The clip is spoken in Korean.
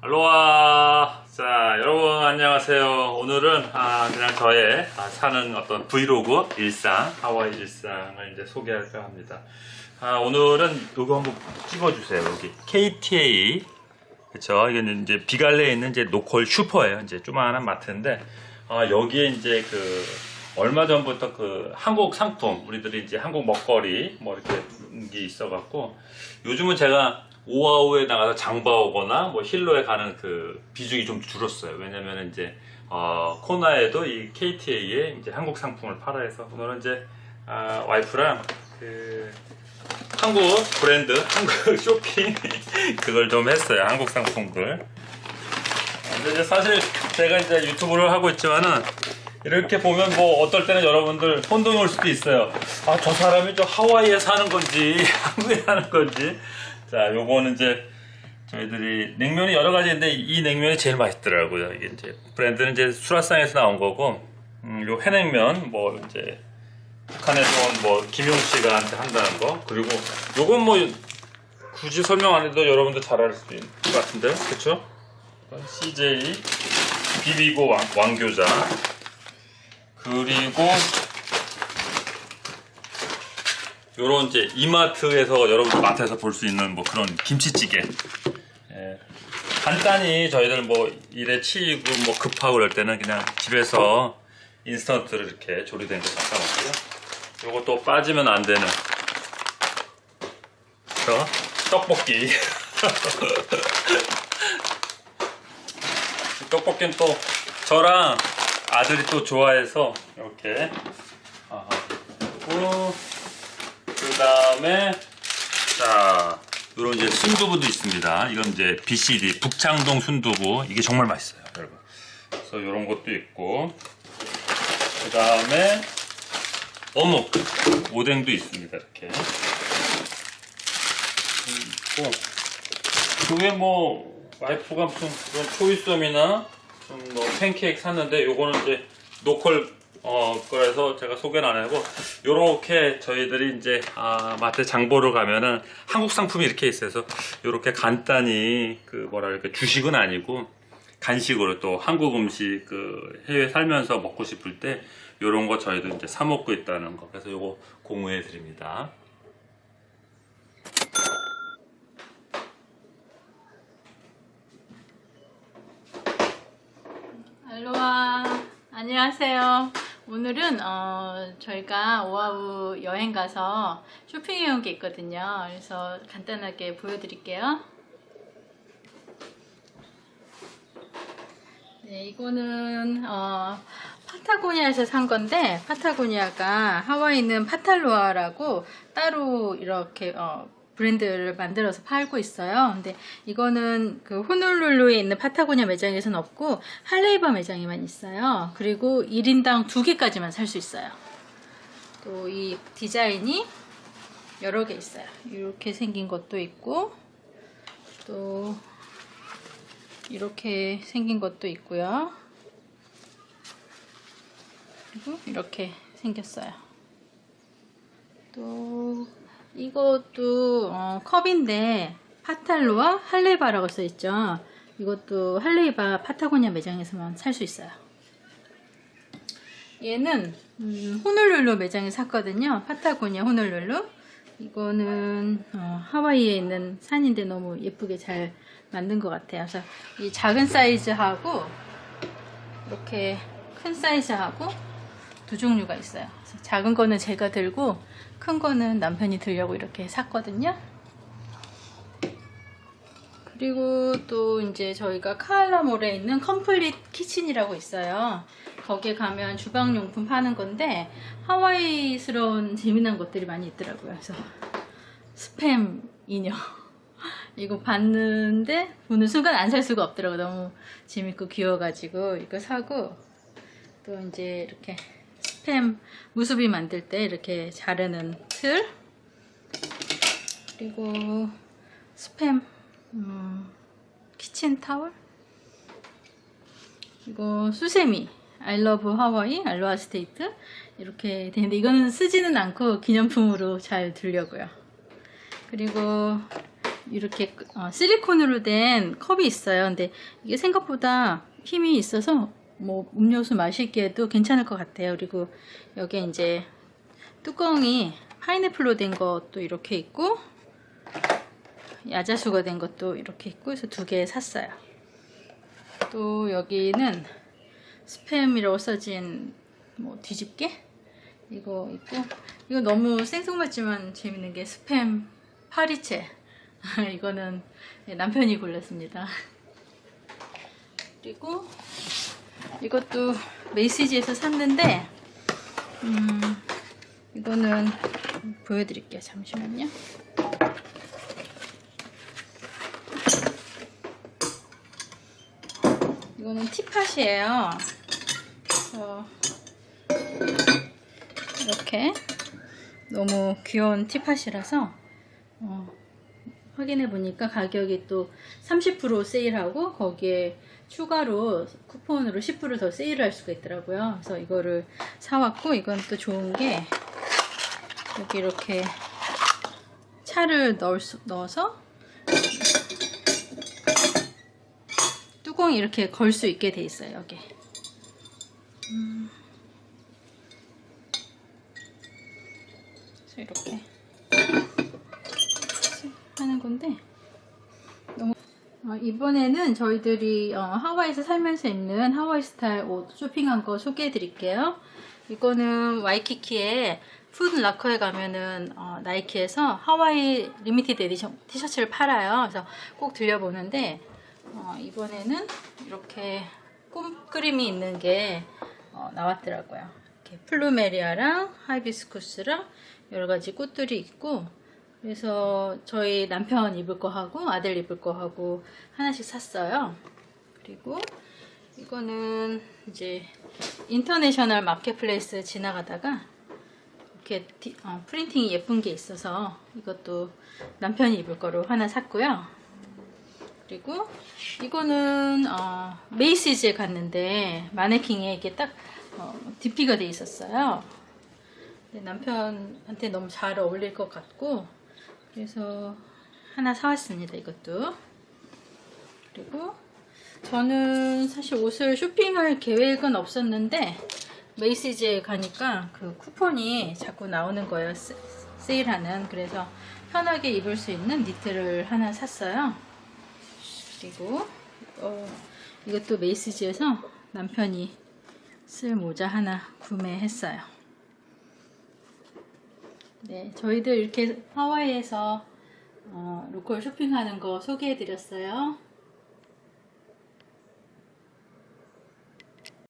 알로하. 자 여러분 안녕하세요. 오늘은 아, 그냥 저의 아, 사는 어떤 브이로그 일상 하와이 일상을 이제 소개할까 합니다. 아, 오늘은 요거 한번 찍어주세요 여기. KTA 그쵸? 이게 이제 비갈레에 있는 이제 로컬 슈퍼예요. 이제 조그마한 마트인데 아, 여기에 이제 그 얼마 전부터 그 한국 상품 우리들이 이제 한국 먹거리 뭐 이렇게 게 있어 갖고 요즘은 제가 오아우에 나가서 장봐오거나 뭐 힐로에 가는 그 비중이 좀 줄었어요. 왜냐면 이제 어, 코나에도 이 KTA에 이제 한국 상품을 팔아 해서 오늘은 이제 아, 와이프랑 그 한국 브랜드 한국 쇼핑 그걸 좀 했어요. 한국 상품들. 근데 사실 제가 이제 유튜브를 하고 있지만은 이렇게 보면 뭐 어떨 때는 여러분들 혼동이 올 수도 있어요. 아 저 사람이 저 하와이에 사는 건지 한국에 사는 건지. 자 요거는 이제 저희들이 냉면이 여러 가지인데 이 냉면이 제일 맛있더라고요. 이게 이제 브랜드는 이제 수라상에서 나온 거고 음, 요 해냉면 뭐 이제 북한에서 온뭐 김용 씨가 한다는 거 그리고 요건 뭐 굳이 설명 안 해도 여러분들 잘 알 수 있는 것 같은데 그쵸? CJ 비비고 왕, 왕교자 그리고 요런 이제 이마트에서 여러분 마트에서 볼 수 있는 뭐 그런 김치찌개. 예. 간단히 저희들 뭐 일에 치이고 뭐 급하고 그럴 때는 그냥 집에서 인스턴트를 이렇게 조리된 거 잠깐 놓고요. 또 빠지면 안 되는. 저 떡볶이. 떡볶이는 또 저랑 아들이 또 좋아해서 이렇게. 그 다음에 자 요런 이제 순두부도 있습니다. 이건 이제 BCD 북창동 순두부. 이게 정말 맛있어요 여러분. 그래서 요런 것도 있고 그 다음에 어묵. 오뎅도 있습니다 이렇게. 있고 그게 뭐 와이프가 무슨 그런 초이썸이나 뭐 팬케이크 샀는데 요거는 이제 노컬 어 그래서 제가 소개는 안 하고 요렇게 저희들이 이제 아, 마트 장보러 가면은 한국 상품이 이렇게 있어서 요렇게 간단히 그 뭐랄까 주식은 아니고 간식으로 또 한국 음식 그 해외 살면서 먹고 싶을 때 요런 거 저희도 이제 사 먹고 있다는 거 그래서 요거 공유해 드립니다. 안녕하세요 오늘은 어, 저희가 오아우 여행 가서 쇼핑해 온 게 있거든요. 그래서 간단하게 보여드릴게요. 네 이거는 어, 파타고니아에서 산 건데 파타고니아가 하와이 있는 파탈로아라고 따로 이렇게 어, 브랜드를 만들어서 팔고 있어요. 근데 이거는 그 호놀룰루에 있는 파타고니아 매장에서는 없고 할레이바 매장에만 있어요. 그리고 1인당 2개까지만 살 수 있어요. 또 이 디자인이 여러 개 있어요. 이렇게 생긴 것도 있고 또 이렇게 생긴 것도 있고요. 그리고 이렇게 생겼어요. 또 이것도 어, 컵인데 파탈로와 할레바라고 써있죠. 이것도 할레바 파타고니아 매장에서만 살 수 있어요. 얘는 음, 호놀룰루 매장에 샀거든요. 파타고니아 호놀룰루. 이거는 어, 하와이에 있는 산인데 너무 예쁘게 잘 만든 것 같아요. 그래서 이 작은 사이즈하고 이렇게 큰 사이즈하고 두 종류가 있어요 작은 거는 제가 들고 큰 거는 남편이 들려고 이렇게 샀거든요. 그리고 또 이제 저희가 카할라몰에 있는 Compleat Kitchen이라고 있어요. 거기에 가면 주방용품 파는 건데 하와이스러운 재미난 것들이 많이 있더라고요. 그래서 스팸 인형 이거 봤는데 보는 순간 안 살 수가 없더라고요. 너무 재밌고 귀여워가지고 이거 사고 또 이제 이렇게 스팸 무수비 만들 때 이렇게 자르는 틀. 그리고 스팸 음, 키친 타월. 이거 수세미 love Hawaii Aloha State 이렇게 되는데 이거는 쓰지는 않고 기념품으로 잘 두려고요. 그리고 이렇게 어, 실리콘으로 된 컵이 있어요. 근데 이게 생각보다 힘이 있어서 뭐 음료수 마시기에도 괜찮을 것 같아요. 그리고 여기에 이제 뚜껑이 파인애플로 된 것도 이렇게 있고 야자수가 된 것도 이렇게 있고 그래서 두 개 샀어요. 또 여기는 스팸이라고 써진 뭐 뒤집개 이거 있고 이거 너무 생뚱맞지만 재밌는 게 스팸 파리채 이거는 남편이 골랐습니다. 그리고 이것도 메이시지에서 샀는데 음, 이거는 보여드릴게요. 잠시만요. 이거는 티팟이에요. 이렇게 너무 귀여운 티팟이라서 어, 확인해 보니까 가격이 또 30% 세일하고 거기에 추가로 쿠폰으로 10%더 세일을 할 수가 있더라고요. 그래서 이거를 사왔고 이건 또 좋은 게 여기 이렇게 차를 넣을 수, 넣어서 뚜껑이 이렇게 걸 수 있게 돼 있어요. 여기. 음. 이렇게 하는 건데 너무 어, 이번에는 저희들이 어, 하와이에서 살면서 입는 하와이 스타일 옷 쇼핑한 거 소개해 드릴게요. 이거는 와이키키에 Foot Locker에 가면은 어, 나이키에서 하와이 limited edition 티셔츠를 팔아요. 그래서 꼭 들려보는데 어, 이번에는 이렇게 꽃 그림이 있는 게 어, 나왔더라고요. 이렇게 플루메리아랑 하이비스쿠스랑 여러 가지 꽃들이 있고 그래서 저희 남편 입을 거 하고 아들 입을 거 하고 하나씩 샀어요. 그리고 이거는 이제 International Market Place 지나가다가 이렇게 디- 어, printing이 예쁜 게 있어서 이것도 남편이 입을 거로 하나 샀고요. 그리고 이거는 어, Macy's에 갔는데 마네킹에 이게 딱 어, DP가 돼 있었어요. 남편한테 너무 잘 어울릴 것 같고 그래서 하나 사왔습니다. 이것도 그리고 저는 사실 옷을 쇼핑할 계획은 없었는데 메이시즈에 가니까 그 쿠폰이 자꾸 나오는 거예요. 세- 세일하는 그래서 편하게 입을 수 있는 니트를 하나 샀어요. 그리고 어, 이것도 메이시즈에서 남편이 쓸 모자 하나 구매했어요. 네, 저희들 이렇게 하와이에서 어, 로컬 쇼핑하는 거 소개해드렸어요.